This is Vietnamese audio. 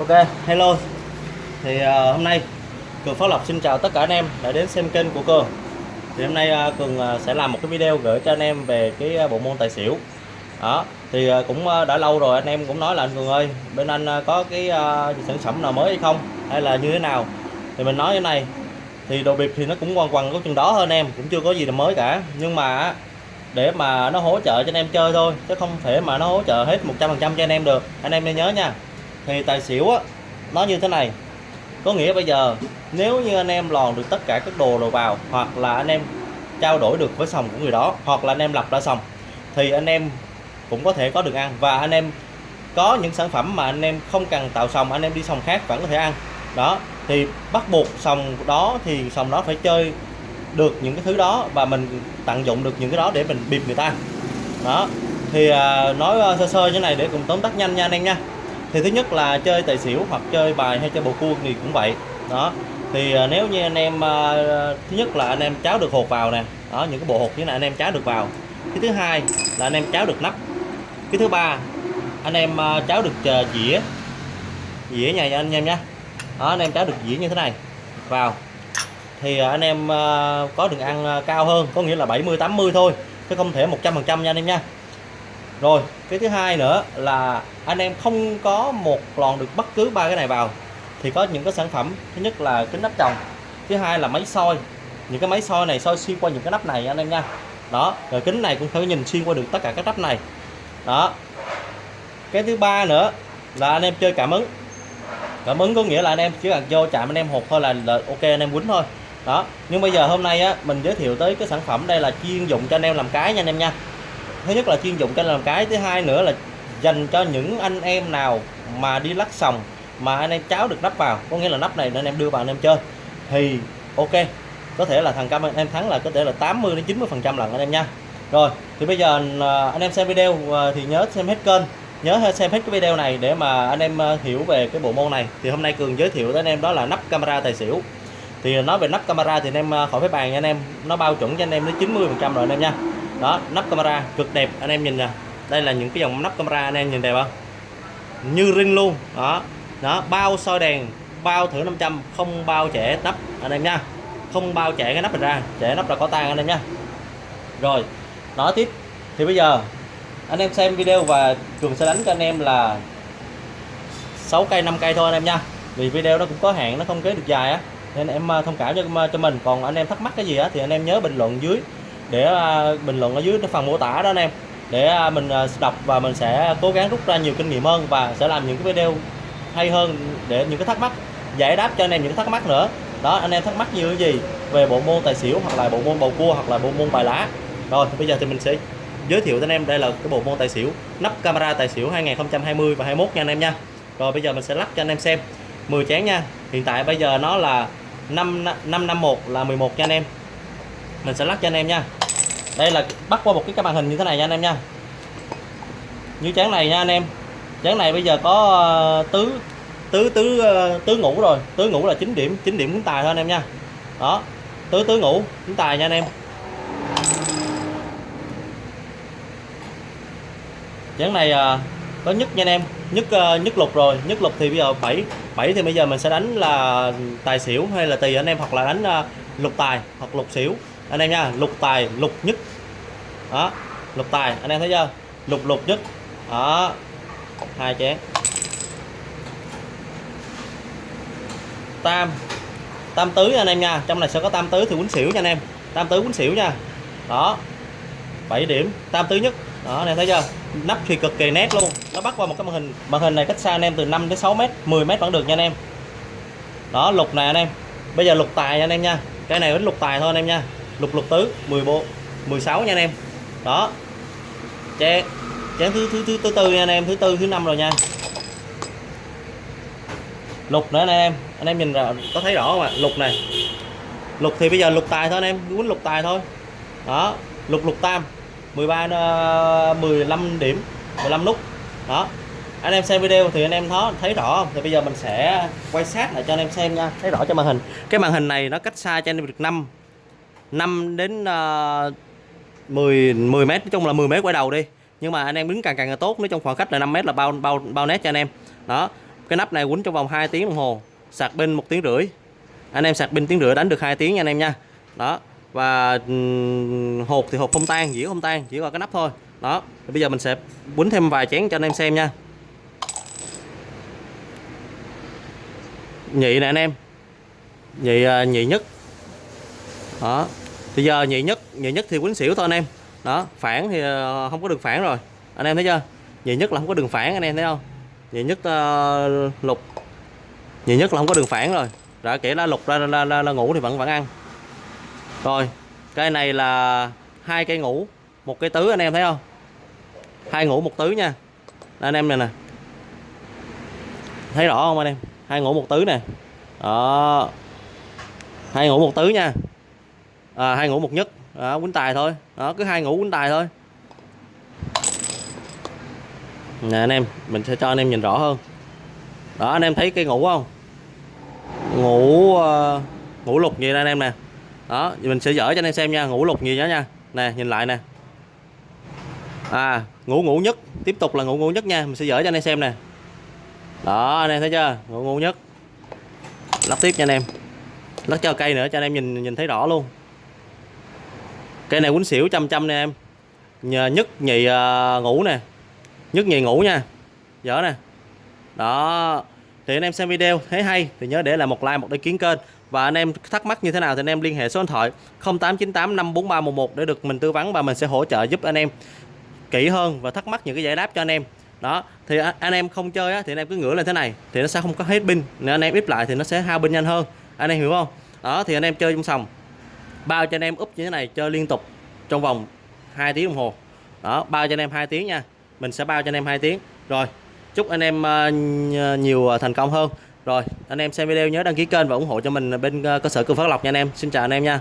Ok, hello. Thì uh, hôm nay Cường Phát Lộc xin chào tất cả anh em đã đến xem kênh của Cường. Thì hôm nay uh, Cường uh, sẽ làm một cái video gửi cho anh em về cái uh, bộ môn tài xỉu. Đó, thì uh, cũng uh, đã lâu rồi anh em cũng nói là anh Cường ơi Bên anh uh, có cái uh, sản phẩm nào mới hay không? Hay là như thế nào? Thì mình nói như này Thì đồ bịp thì nó cũng quằn quằn có chừng đó hơn em Cũng chưa có gì là mới cả. Nhưng mà để mà nó hỗ trợ cho anh em chơi thôi chứ không thể mà nó hỗ trợ hết 100% cho anh em được. Anh em nên nhớ nha thì tài xỉu á nó như thế này. Có nghĩa bây giờ nếu như anh em lòn được tất cả các đồ đồ vào hoặc là anh em trao đổi được với sòng của người đó hoặc là anh em lập ra sòng thì anh em cũng có thể có được ăn. Và anh em có những sản phẩm mà anh em không cần tạo sòng anh em đi sòng khác vẫn có thể ăn. Đó thì bắt buộc sòng đó thì sòng đó phải chơi được những cái thứ đó và mình tận dụng được những cái đó để mình bịp người ta đó thì à, nói à, sơ sơ như này để cùng tóm tắt nhanh nha anh em nha thì thứ nhất là chơi tài xỉu hoặc chơi bài hay chơi bầu cua thì cũng vậy. Đó. Thì à, nếu như anh em à, thứ nhất là anh em cháo được hột vào nè. Đó, những cái bộ hột như này anh em cháo được vào. Cái thứ hai là anh em cháo được nắp. Cái thứ ba, anh em à, cháo được dĩa. Dĩa nhà anh em nhé đó, anh em cháo được dĩa như thế này. Vào. Thì anh em có đường ăn cao hơn, có nghĩa là 70 80 thôi, chứ không thể 100% nha anh em nha rồi cái thứ hai nữa là anh em không có một lòn được bất cứ ba cái này vào thì có những cái sản phẩm thứ nhất là kính nắp trồng thứ hai là máy soi. Những cái máy soi này soi xuyên qua những cái nắp này anh em nha. Đó rồi kính này cũng phải nhìn xuyên qua được tất cả các nắp này. Đó. Cái thứ ba nữa là anh em chơi cảm ứng. Cảm ứng có nghĩa là anh em chỉ cần vô chạm anh em hột thôi là, là ok anh em quýnh thôi. Đó nhưng bây giờ hôm nay á mình giới thiệu tới cái sản phẩm đây là chuyên dụng cho anh em làm cái nha anh em nha thứ nhất là chuyên dụng cho làm cái, thứ hai nữa là dành cho những anh em nào mà đi lắc sòng mà anh em cháo được nắp vào, có nghĩa là nắp này nên em đưa vào anh em chơi. Thì, ok, có thể là thằng cam anh em thắng là có thể là 80 đến 90 phần trăm lần anh em nha. Rồi, thì bây giờ à, anh em xem video à, thì nhớ xem hết kênh, nhớ xem hết cái video này để mà anh em à, hiểu về cái bộ môn này. Thì hôm nay cường giới thiệu tới anh em đó là nắp camera tài xỉu. Thì nói về nắp camera thì anh em khỏi phải bàn nha anh em, nó bao chuẩn cho anh em đến 90 phần trăm rồi anh em nha đó, nắp camera cực đẹp, anh em nhìn nè. Đây là những cái dòng nắp camera anh em nhìn đẹp không? Như ring luôn. Đó đó, bao soi đèn, bao thử 500 không bao trẻ nắp, anh em nha. Không bao trẻ cái nắp này ra trẻ nắp là có tan anh em nha. Rồi, nói tiếp. Thì bây giờ, anh em xem video và cường sẽ đánh cho anh em là 6 cây 5 cây thôi, anh em nha. Vì video nó cũng có hạn, nó không kế được dài á. Nên em à, thông cảm cho cho mình. Còn anh em thắc mắc cái gì á thì anh em nhớ bình luận dưới để à, bình luận ở dưới phần mô tả đó anh em. Để à, mình à, đọc và mình sẽ cố gắng rút ra nhiều kinh nghiệm hơn và sẽ làm những cái video hay hơn để những cái thắc mắc, giải đáp cho anh em những thắc mắc nữa. Đó, anh em thắc mắc như cái gì về bộ môn tài xỉu hoặc là bộ môn bầu cua hoặc là bộ môn bài lá. Rồi, bây giờ thì mình sẽ giới thiệu cho anh em đây là cái bộ môn tài xỉu, nắp camera tài xỉu 2020 và 21 nha anh em nha. Rồi, bây giờ mình sẽ lắc cho anh em xem. 10 chén nha. Hiện tại bây giờ nó là 5 551 là 11 nha anh em. Mình sẽ lắc cho anh em nha đây là bắt qua một cái màn hình như thế này nha anh em nha. Như chén này nha anh em. Chén này bây giờ có ờ, tứ tứ tứ ờ, tứ ngủ rồi. Tứ ngủ là 9 điểm 9 điểm cũng tài thôi anh em nha. Đó, tứ tứ ngủ cũng tài nha anh em. Chén này ờ, có nhất nha anh em. Nhất nhất lục rồi. Nhất lục thì bây giờ 7 7 thì bây giờ mình sẽ đánh là tài xỉu hay là tùy anh em, hoặc là đánh lục tài, hoặc lục xỉu. Anh em nha, lục tài, lục nhất đó, lục tài, anh em thấy chưa? Lục lục nhất. Đó, hai chén. Tam tam tứ anh em nha. Trong này sẽ có tam tứ thì quýnh xỉu nha anh em. Tam tứ quýnh xỉu nha. Đó 7 điểm. Tam tứ nhất. Đó, anh em thấy chưa? Nắp thì cực kỳ nét luôn. Nó bắt qua một cái màn hình. Màn hình này cách xa anh em từ 5 đến 6 mét 10 mét vẫn được nha anh em. Đó, lục này anh em. Bây giờ lục tài nha anh em nha. Cái này vẫn lục tài thôi anh em nha. Lục lục tứ 14 16 nha anh em đó. Chén chén thứ thứ thứ thứ tư nha anh em thứ tư thứ năm rồi nha. Lục nữa anh em. Anh em nhìn ra có thấy rõ không ạ? Lục này. Lục thì bây giờ lục tài thôi anh em quýnh lục tài thôi. Đó. Lục lục tam. 13 15 ờ, điểm 15 nút. Đó. Anh em xem video thì anh em thấy thấy rõ không? Thì bây giờ mình sẽ quay sát lại cho anh em xem nha. Thấy rõ cho màn hình. Cái màn hình này nó cách xa cho anh em được 5 5 đến uh, 10 10 mét, nói chung là 10 mét quay đầu đi. Nhưng mà anh em đứng càng càng tốt, nói trong khoảng cách là 5 mét là bao bao bao nét cho anh em. Đó, cái nắp này quấn trong vòng 2 tiếng đồng hồ, sạc pin một tiếng rưỡi. Anh em sạc pin tiếng rưỡi đánh được 2 tiếng nha anh em nha. Đó, và hộp hột thì hột không tan, dĩa không tan, chỉ còn cái nắp thôi. Đó Thì bây giờ mình sẽ quấn thêm vài chén cho anh em xem nha. Nhị nè anh em. Nhị à, nhị nhất. Đó thì giờ nhị nhất nhị nhất thì quýnh xỉu thôi anh em. Đó phản thì ờ, không có đường phản rồi. Anh em thấy chưa? Nhị nhất là không có đường phản anh em thấy không? Nhị nhất uh, lục. Nhị nhất là không có đường phản rồi. Đã kể ra lục ra là, là, là ngủ thì vẫn vẫn ăn. Rồi cây này là hai cây ngủ một cây tứ anh em thấy không? Hai ngủ một tứ nha. Anh em này nè. Thấy rõ không anh em? Hai ngủ một tứ nè. Đó. Hai ngủ một tứ nha à, hai ngủ một nhất. Đó, quýnh tài thôi. Đó cứ hai ngủ quýnh tài thôi. Nè anh em mình sẽ cho anh em nhìn rõ hơn. Đó anh em thấy cây ngủ không? Ngủ uh, ngủ lục gì đây anh em nè? Đó mình sẽ dở cho anh em xem nha. Ngủ lục gì đó nha. Nè nhìn lại nè. À ngủ ngủ nhất. Tiếp tục là ngủ ngủ nhất nha. Mình sẽ dở cho anh em xem nè. Đó anh em thấy chưa? Ngủ ngủ nhất. Lắp tiếp nha anh em. Lắp cho cây nữa cho anh em nhìn nhìn thấy rõ luôn cây này quýnh xỉu trăm trăm nè em. Nhờ nhất nhì uh, ngủ nè. Nhất nhì ngủ nha. Dở nè. Đó. Thì anh em xem video thấy hay thì nhớ để lại một like một đăng ký kênh. Và anh em thắc mắc như thế nào thì anh em liên hệ số điện thoại 0898 54311 để được mình tư vấn và mình sẽ hỗ trợ giúp anh em kỹ hơn và thắc mắc những cái giải đáp cho anh em. Đó. Thì anh em không chơi á, thì anh em cứ ngửa lên thế này thì nó sẽ không có hết pin. Nếu anh em ít lại thì nó sẽ hao pin nhanh hơn. Anh em hiểu không? Đó thì anh em chơi trong sòng bao cho anh em úp như thế này, chơi liên tục trong vòng 2 tiếng đồng hồ. Đó, bao cho anh em 2 tiếng nha. Mình sẽ bao cho anh em 2 tiếng. Rồi, chúc anh em ờ, ờ, nhiều ờ, thành công hơn. Rồi, anh em xem video nhớ đăng ký kênh và ủng hộ cho mình bên cơ sở cường phát lộc nha anh em. Xin chào anh em nha.